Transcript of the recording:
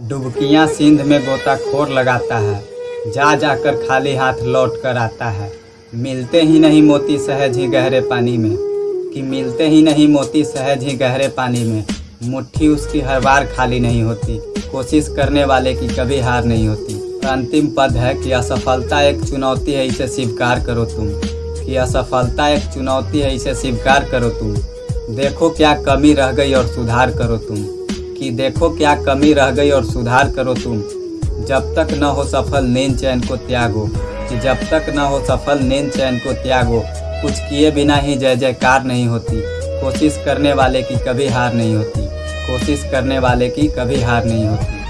डुबकियाँ सिंध में गोताखोर लगाता है। जा जाकर खाली हाथ लौट कर आता है। मिलते ही नहीं मोती सहज ही गहरे पानी में। कि मिलते ही नहीं मोती सहज ही गहरे पानी में। मुट्ठी उसकी हर बार खाली नहीं होती। कोशिश करने वाले की कभी हार नहीं होती। अंतिम पद है कि असफलता एक चुनौती है, इसे स्वीकार करो तुम। कि असफलता एक चुनौती है, इसे स्वीकार करो तुम। देखो क्या कमी रह गई और सुधार करो तुम। कि देखो क्या कमी रह गई और सुधार करो तुम। जब तक न हो सफल नींद चैन को त्यागो। कि जब तक न हो सफल नींद चैन को त्यागो। कुछ किए बिना ही जय जयकार नहीं होती। कोशिश करने वाले की कभी हार नहीं होती। कोशिश करने वाले की कभी हार नहीं होती।